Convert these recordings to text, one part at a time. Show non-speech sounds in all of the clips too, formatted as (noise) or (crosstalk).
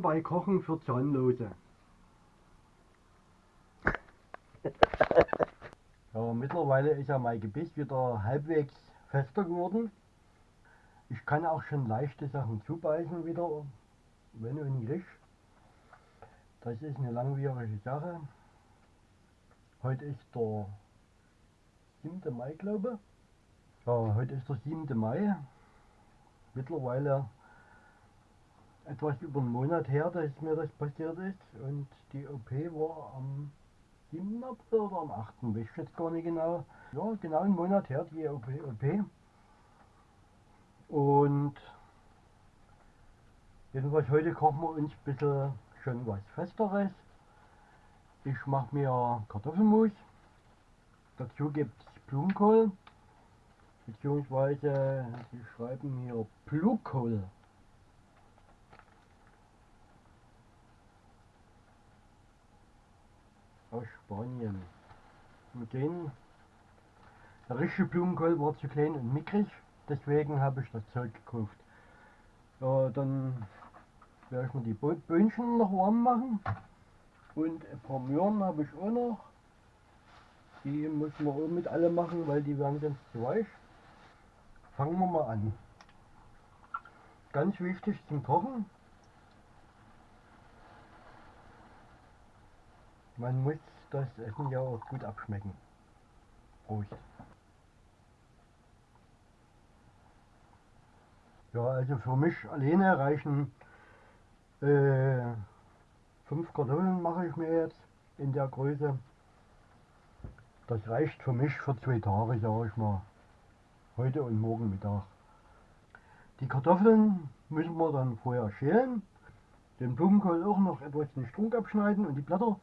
Bei Kochen für Zahnlose. (laughs) ja, mittlerweile ist ja mein Gebiss wieder halbwegs fester geworden. Ich kann auch schon leichte Sachen zubeißen wieder, wenn und nicht. Das ist eine langwierige Sache. Heute ist der 7. Mai, glaube ich. Ja, heute ist der 7. Mai. Mittlerweile etwas über einen Monat her, dass mir das passiert ist. Und die OP war am 7. April oder am 8. weiß ich jetzt gar nicht genau. Ja, genau einen Monat her, die OP. OP. Und jedenfalls heute kochen wir uns ein bisschen schon was Festeres. Ich mache mir Kartoffelmus. Dazu gibt es Blumenkohl. Beziehungsweise, sie schreiben hier Blukohl. Aus Spanien. Mit denen, der richtige Blumenkohl war zu klein und mickrig, deswegen habe ich das Zeug gekauft. Ja, dann werde ich mir die Böhnchen noch warm machen. Und ein paar Möhren habe ich auch noch. Die müssen wir auch mit alle machen, weil die werden ganz zu weich. Fangen wir mal an. Ganz wichtig zum Kochen. Man muss das Essen ja auch gut abschmecken. Prost. Ja, also für mich alleine reichen äh, fünf Kartoffeln mache ich mir jetzt in der Größe. Das reicht für mich für zwei Tage, sage ich mal heute und morgen Mittag. Die Kartoffeln müssen wir dann vorher schälen, den Blumenkohl auch noch etwas den Strunk abschneiden und die Blätter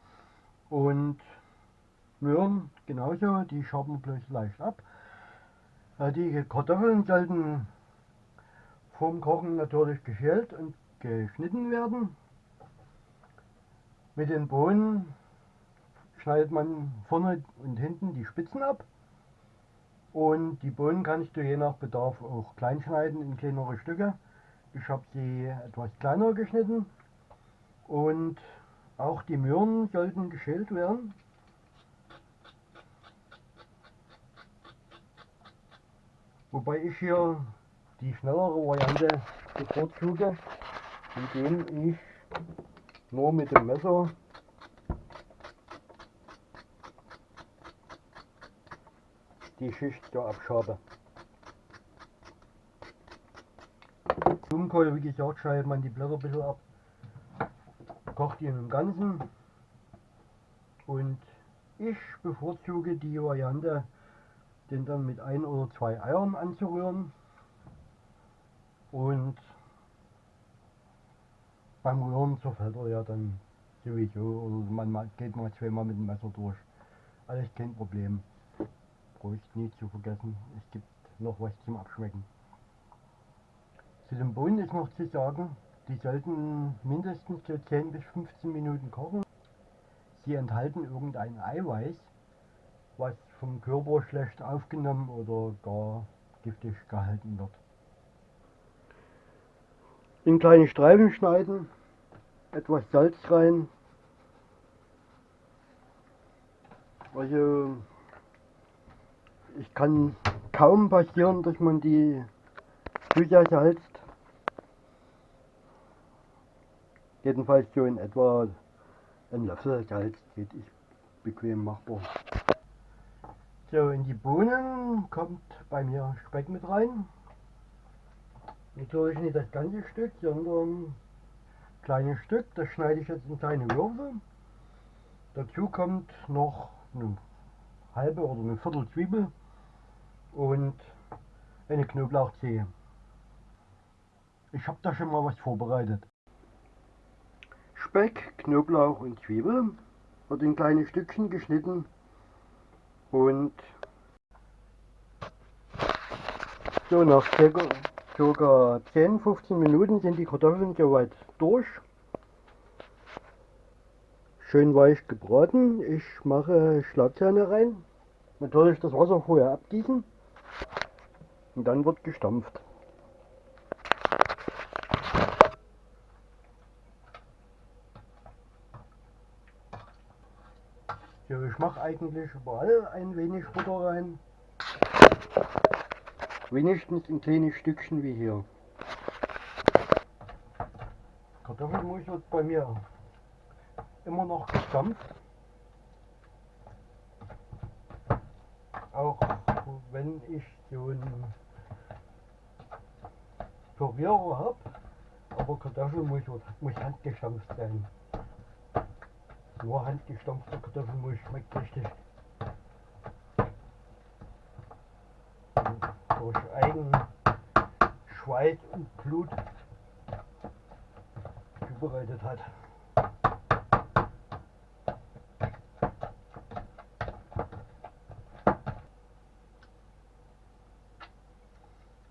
und Möhren genauso, die schaben bloß leicht ab. Äh, die Kartoffeln sollten vorm Kochen natürlich geschält und geschnitten werden. Mit den Bohnen schneidet man vorne und hinten die Spitzen ab. Und die Bohnen kannst du je nach Bedarf auch klein schneiden in kleinere Stücke. Ich habe sie etwas kleiner geschnitten. Und auch die Möhren sollten geschält werden. Wobei ich hier die schnellere Variante bevorzuge, indem ich nur mit dem Messer die Schicht so abschabe. Blumenkohl, wie gesagt, schneidet man die Blätter ein bisschen ab, kocht ihn im Ganzen und ich bevorzuge die Variante, den dann mit ein oder zwei Eiern anzurühren und beim Rühren zerfällt er ja dann sowieso oder man geht mal zweimal mit dem Messer durch. Alles kein Problem. Prost nie zu vergessen, es gibt noch was zum Abschmecken. Zu den Bohnen ist noch zu sagen, die sollten mindestens so 10 bis 15 Minuten kochen. Sie enthalten irgendein Eiweiß, was vom Körper schlecht aufgenommen oder gar giftig gehalten wird. In kleine Streifen schneiden, etwas Salz rein. Also ich kann kaum passieren, dass man die Tücher Jedenfalls so in etwa ein Löffel Salz geht ich bequem machbar. So, in die Bohnen kommt bei mir Speck mit rein. Natürlich nicht das ganze Stück, sondern ein kleines Stück. Das schneide ich jetzt in kleine Würfel. Dazu kommt noch eine halbe oder eine Viertel Zwiebel und eine Knoblauchzehe. Ich habe da schon mal was vorbereitet. Speck, Knoblauch und Zwiebel wird in kleine Stückchen geschnitten und so nach ca. 10-15 Minuten sind die Kartoffeln soweit durch. Schön weich gebraten. Ich mache Schlagzähne rein. Natürlich das Wasser vorher abgießen. Und dann wird gestampft. Ich mache eigentlich überall ein wenig Butter rein. Wenigstens ein kleines Stückchen wie hier. Kartoffelmus wird bei mir immer noch gestampft. Auch wenn ich so einen Pürierer habe, aber Kartoffelmus muss handgestampft sein. Nur handgestampfter Kartoffelmus schmeckt richtig. durch eigen Schweiß und Blut zubereitet hat.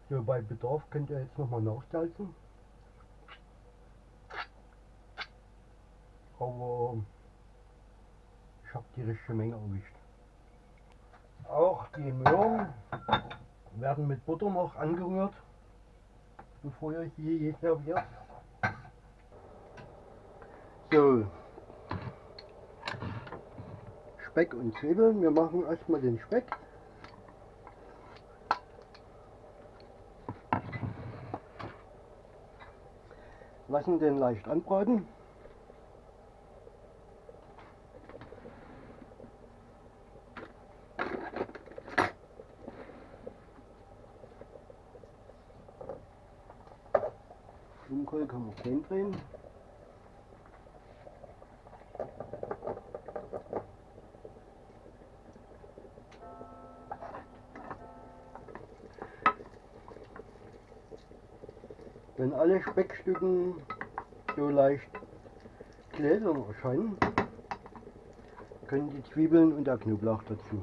So, bei Bedarf könnt ihr jetzt nochmal nachsalzen. Aber ich richtige Menge erwischt. Auch die Möhren werden mit Butter noch angerührt, bevor ihr sie serviert. So, Speck und Zwiebeln. Wir machen erstmal den Speck. Lassen den leicht anbraten. Blumenkohl kann man klein drehen. Wenn alle Speckstücken so leicht gläsern erscheinen, können die Zwiebeln und der Knoblauch dazu.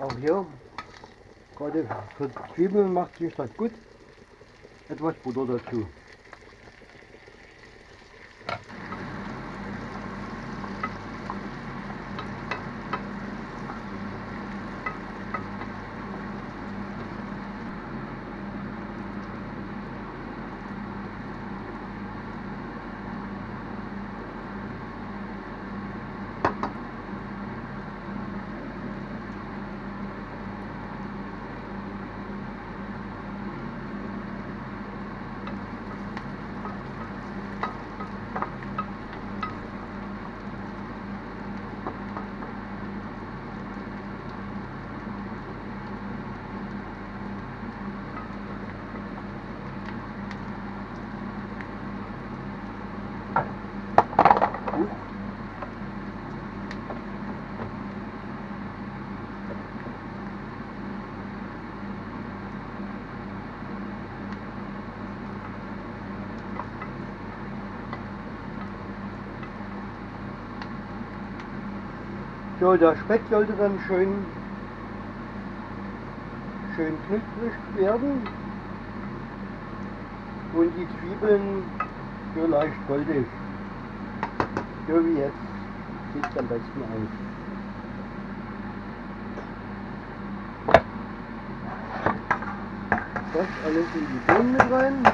Auch hier, gerade für Zwiebeln macht sich das gut. Etwas Butter dazu. Gut. So, der Speck sollte dann schön, schön knusprig werden und die Zwiebeln so leicht goldig. So wie jetzt sieht es am besten aus. Das alles in die Bohnen mit rein.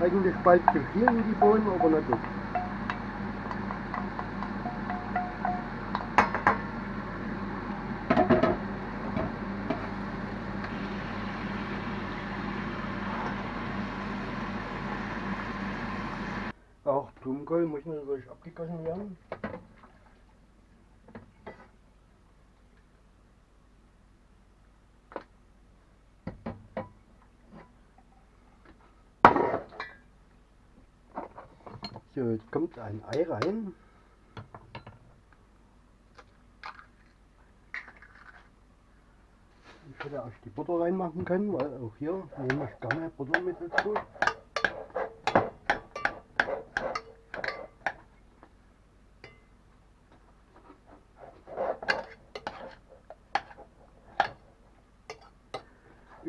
Eigentlich bald zu viel in die Bohnen, aber nicht gut. Auch Blumenkohl muss natürlich abgegossen werden. So, jetzt kommt ein Ei rein. Ich hätte auch die Butter reinmachen können, weil auch hier nehme ich gerne Butter mit dazu.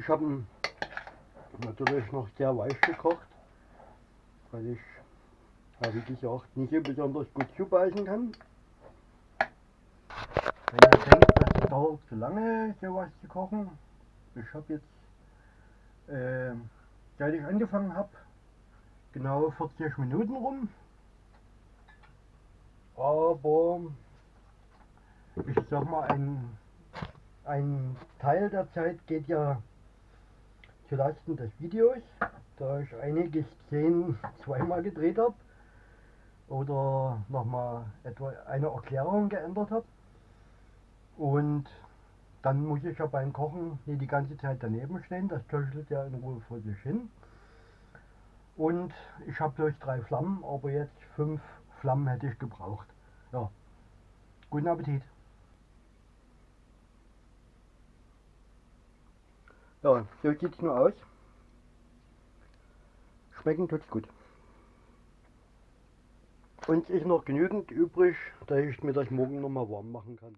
Ich habe natürlich noch sehr weich gekocht, weil ich, ja, wie gesagt, nicht besonders gut zubeißen kann. Wenn ihr denkt, das dauert zu lange, sowas zu kochen, ich habe jetzt, äh, seit ich angefangen habe, genau 40 Minuten rum. Aber ich sag mal, ein, ein Teil der Zeit geht ja zu Lasten des Videos, da ich einige Szenen zweimal gedreht habe oder nochmal etwa eine Erklärung geändert habe. Und dann muss ich ja beim Kochen nicht die ganze Zeit daneben stehen, das köchelt ja in Ruhe vor sich hin. Und ich habe durch drei Flammen, aber jetzt fünf Flammen hätte ich gebraucht. Ja, guten Appetit. Ja, so sieht es nur aus. Schmecken tut's gut. Und ist noch genügend übrig, dass ich mir das morgen noch mal warm machen kann.